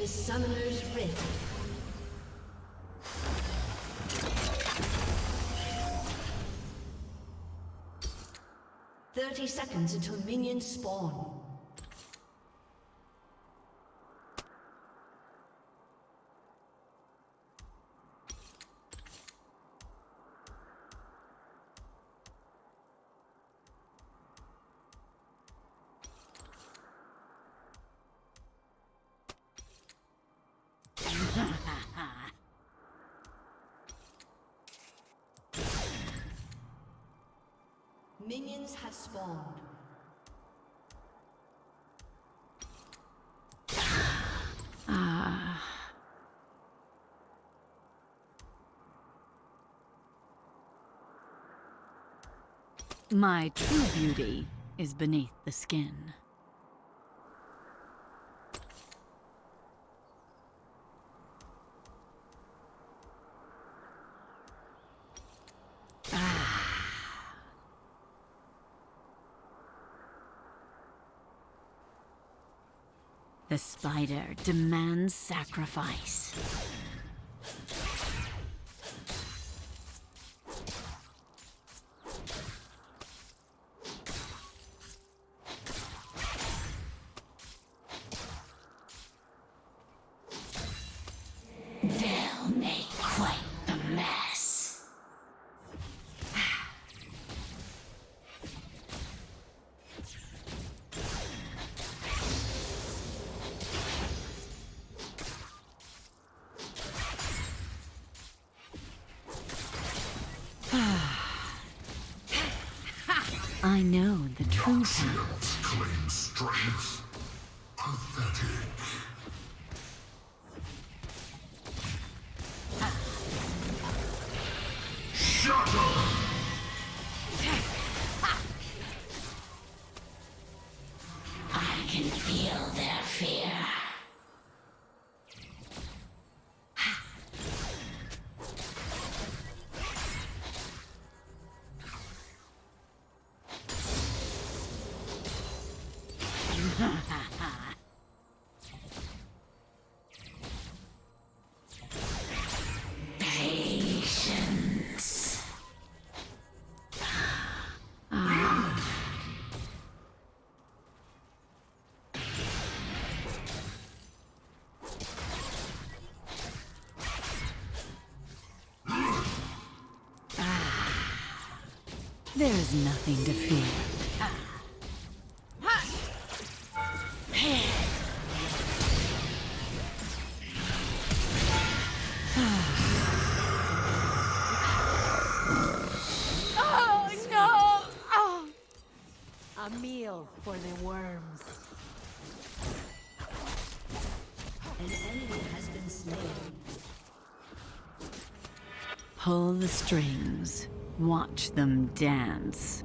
is Summoner's Rift. Thirty seconds until minions spawn. My true beauty is beneath the skin. Ah. The spider demands sacrifice. Shields claim strength. There is nothing to fear. Them dance.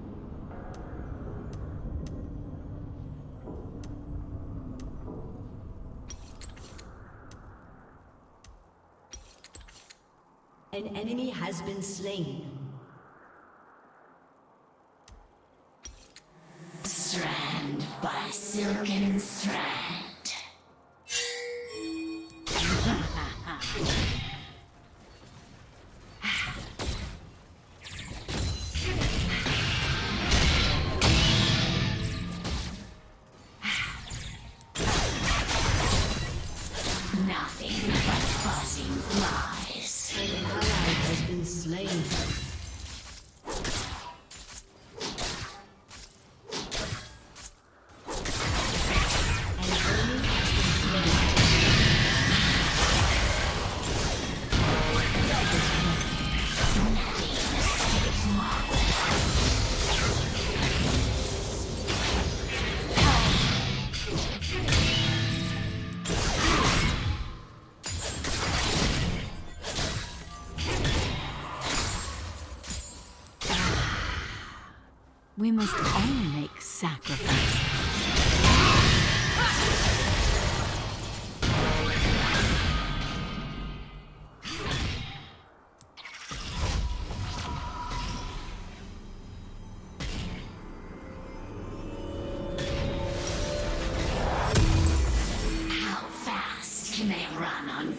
An enemy has been slain. Strand by silken strand.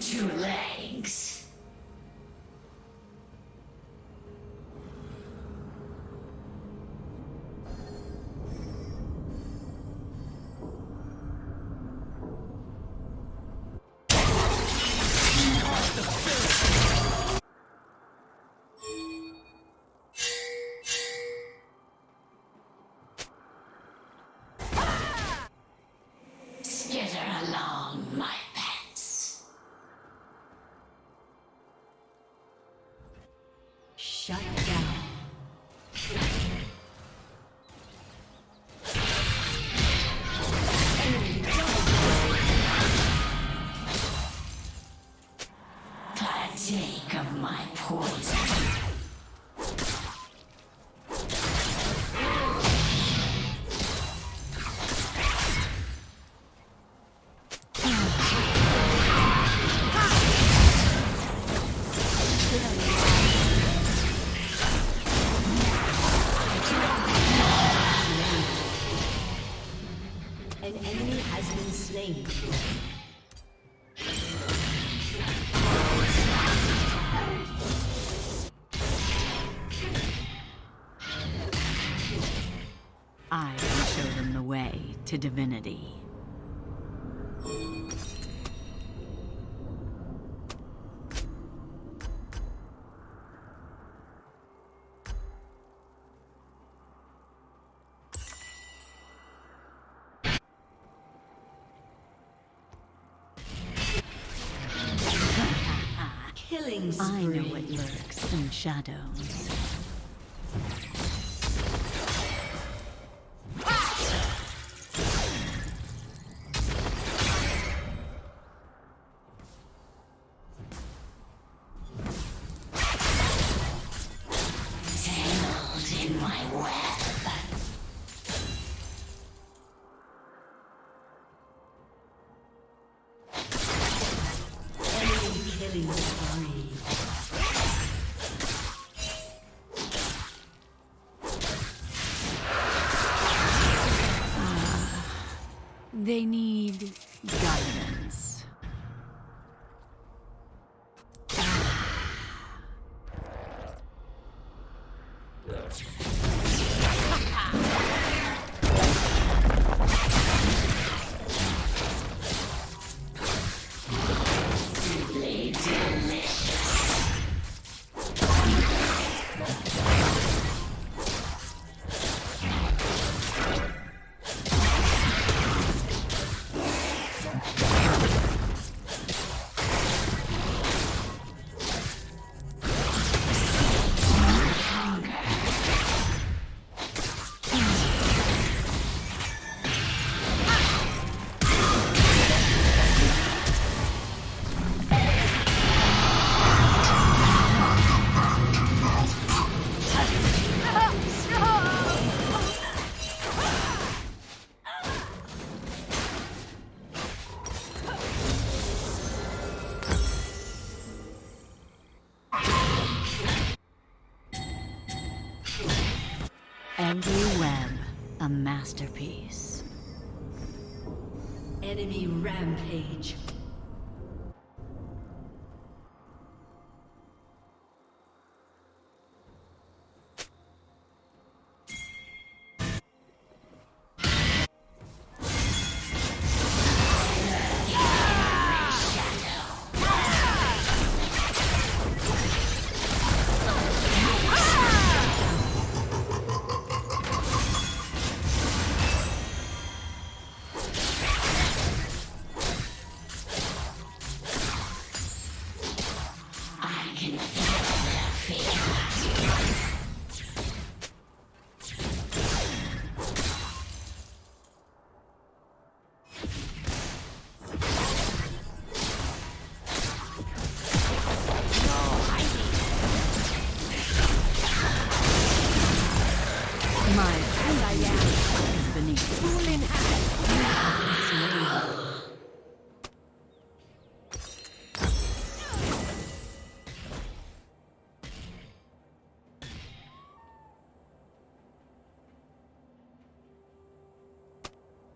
Too late. I will show them the way to divinity. Shadows. Every web a masterpiece. Enemy rampage.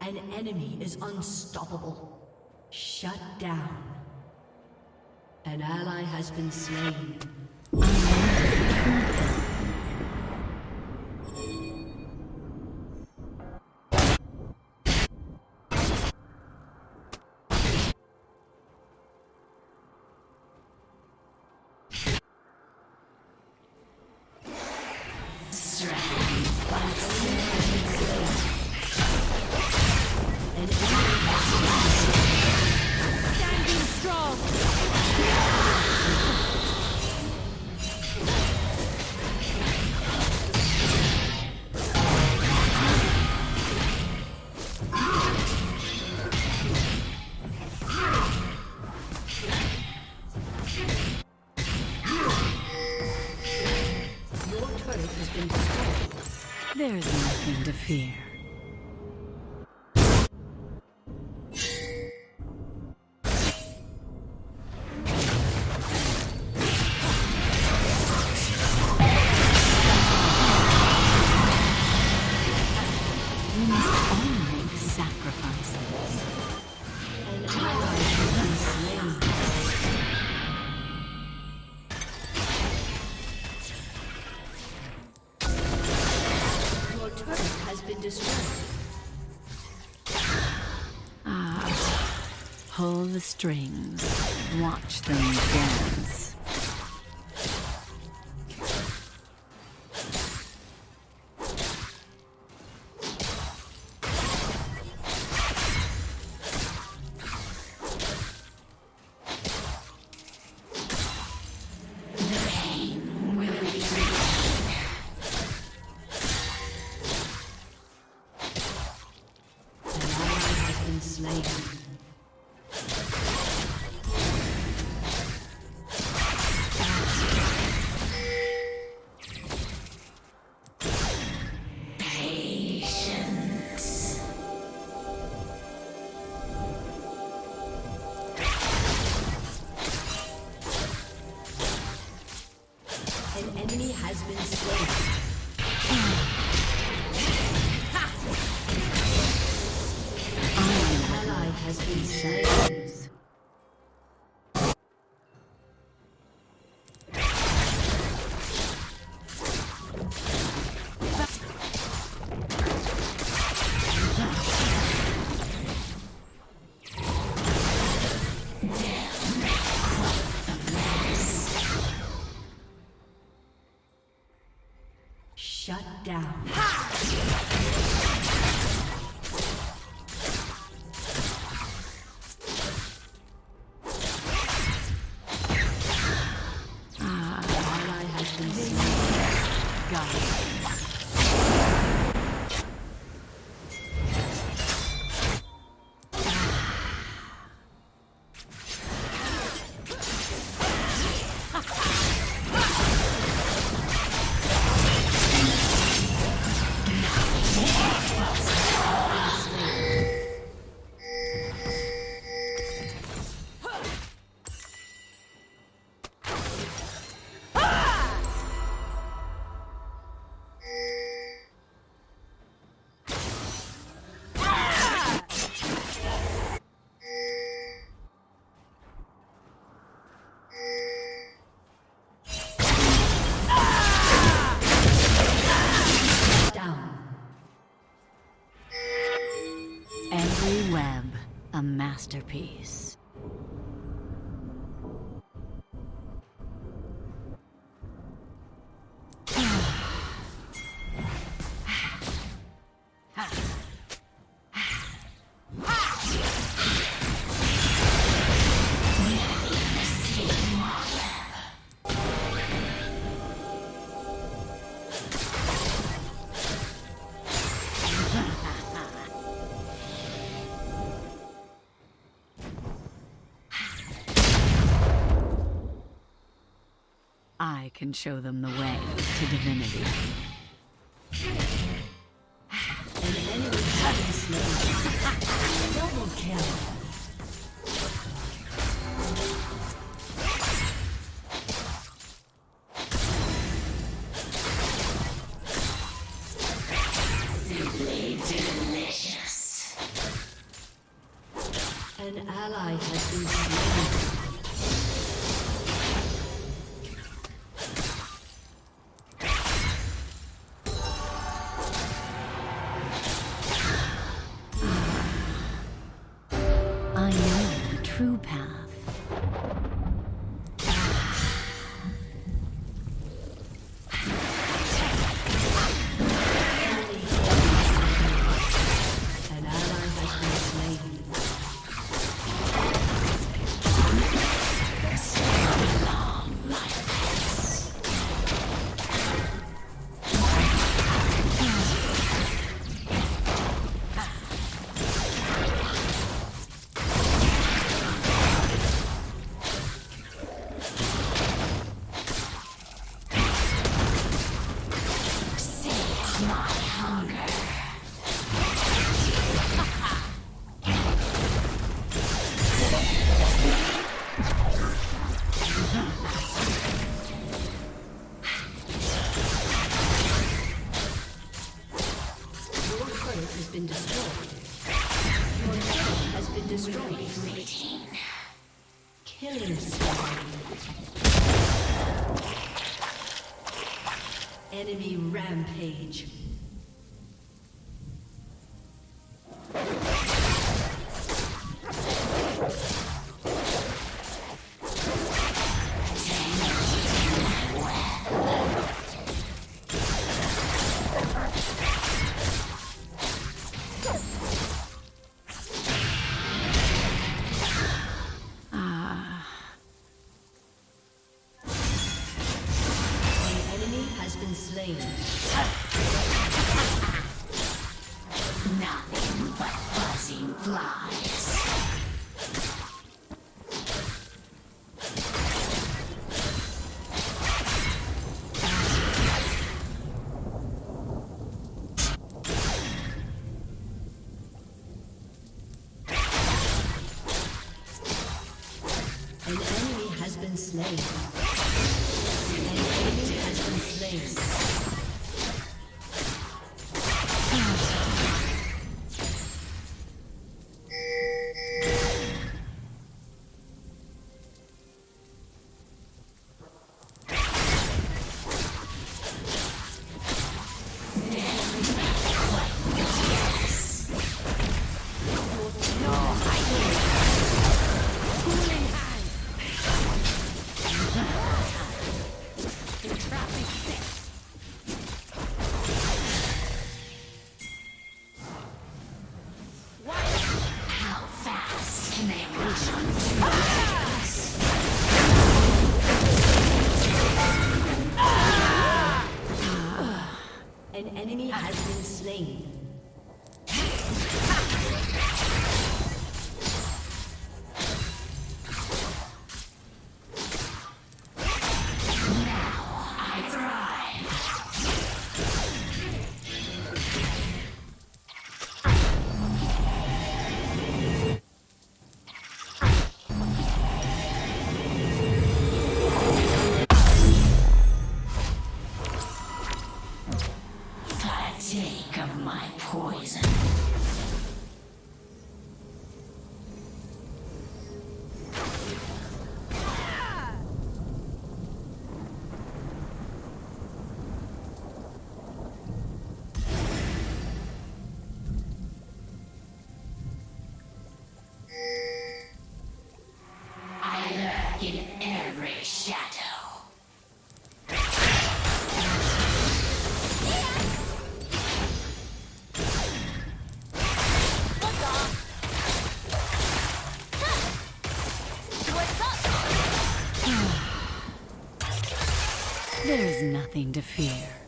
An enemy is unstoppable. Shut down. An ally has been slain. nothing to fear. the strings. Watch them dance. masterpiece. I can show them the way to divinity. Enemy has been slain. There is nothing to fear.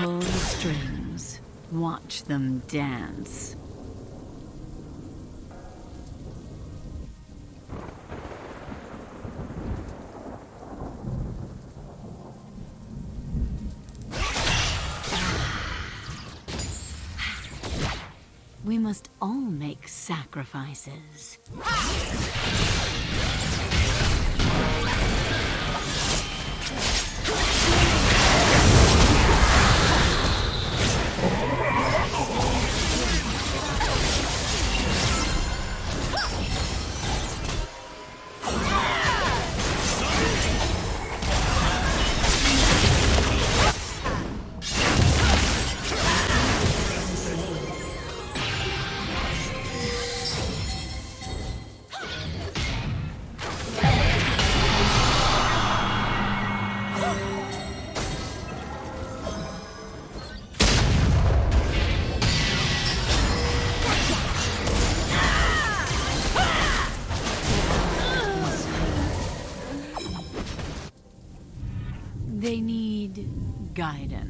Pull the strings. Watch them dance. We must all make sacrifices. Guidance.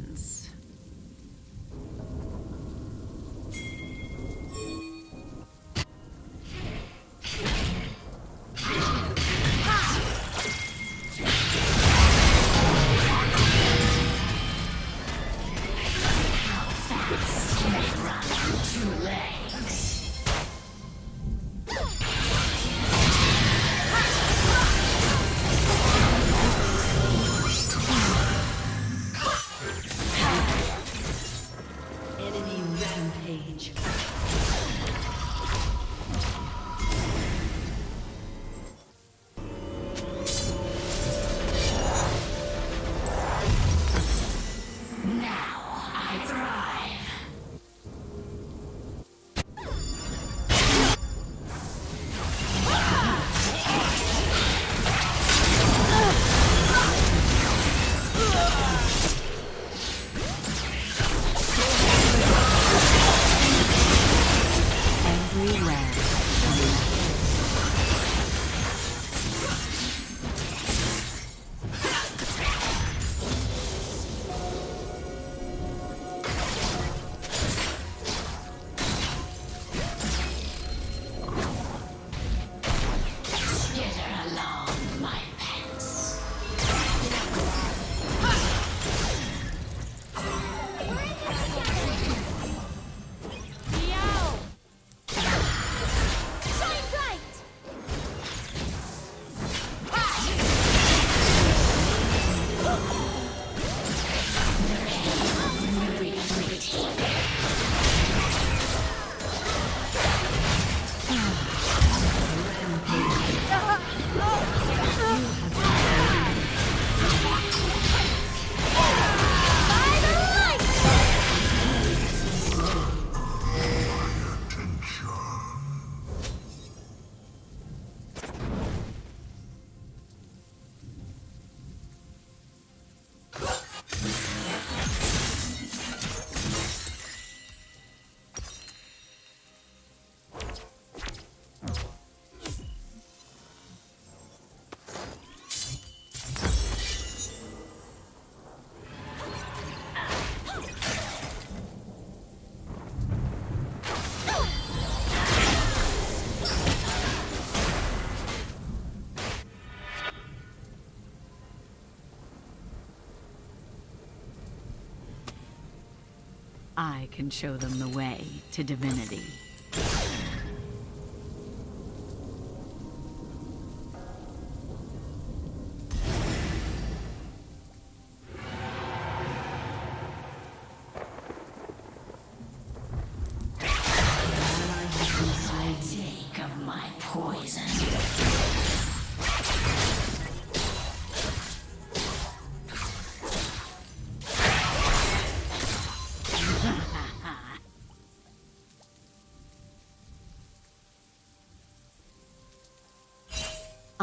I can show them the way to divinity.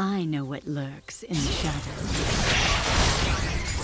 I know what lurks in the shadows.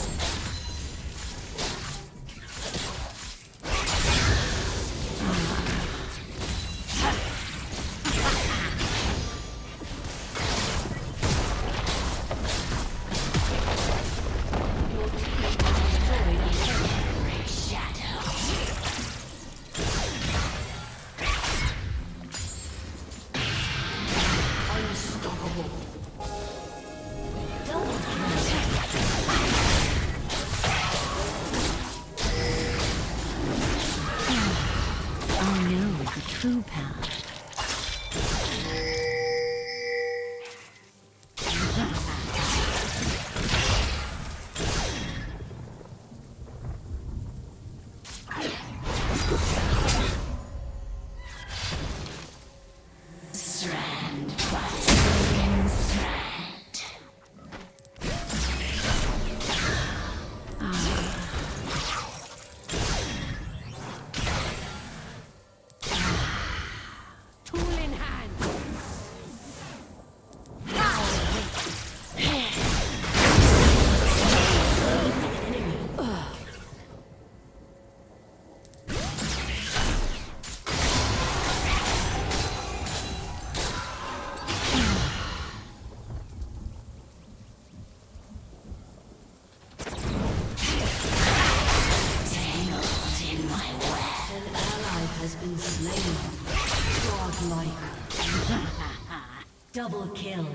Double kill.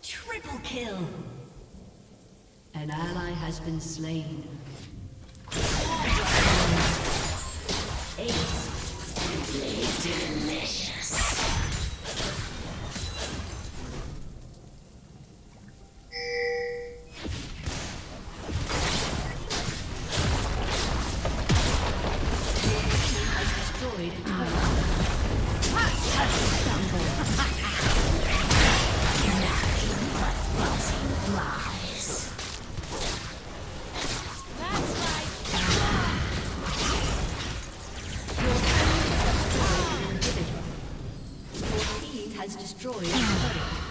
Triple kill. An ally has been slain. Has destroyed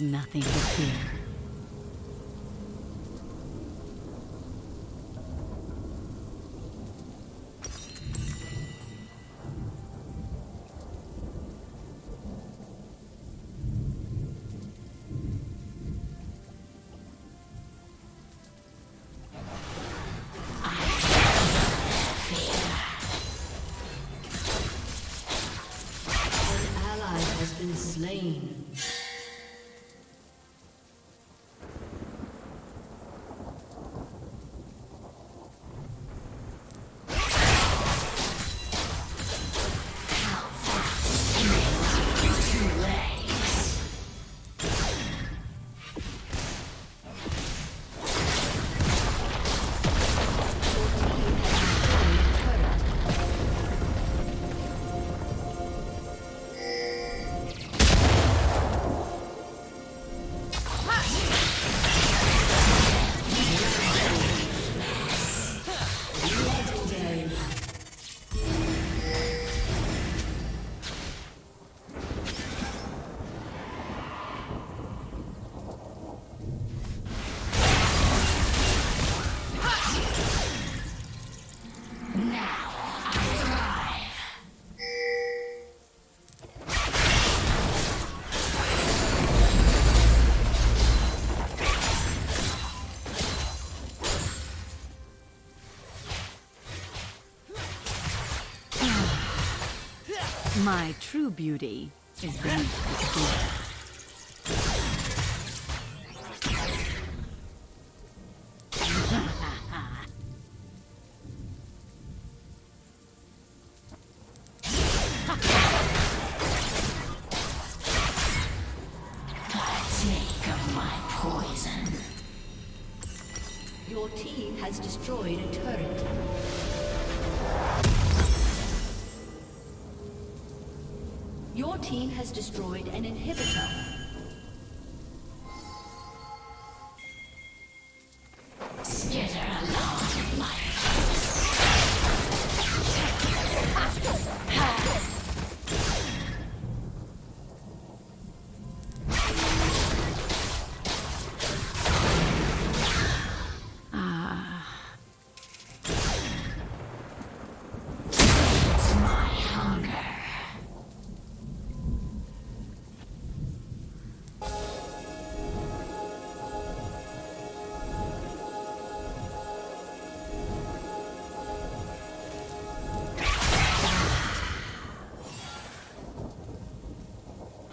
nothing to fear. My true beauty is beneath the skin.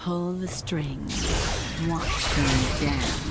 Pull the strings. Watch them dance.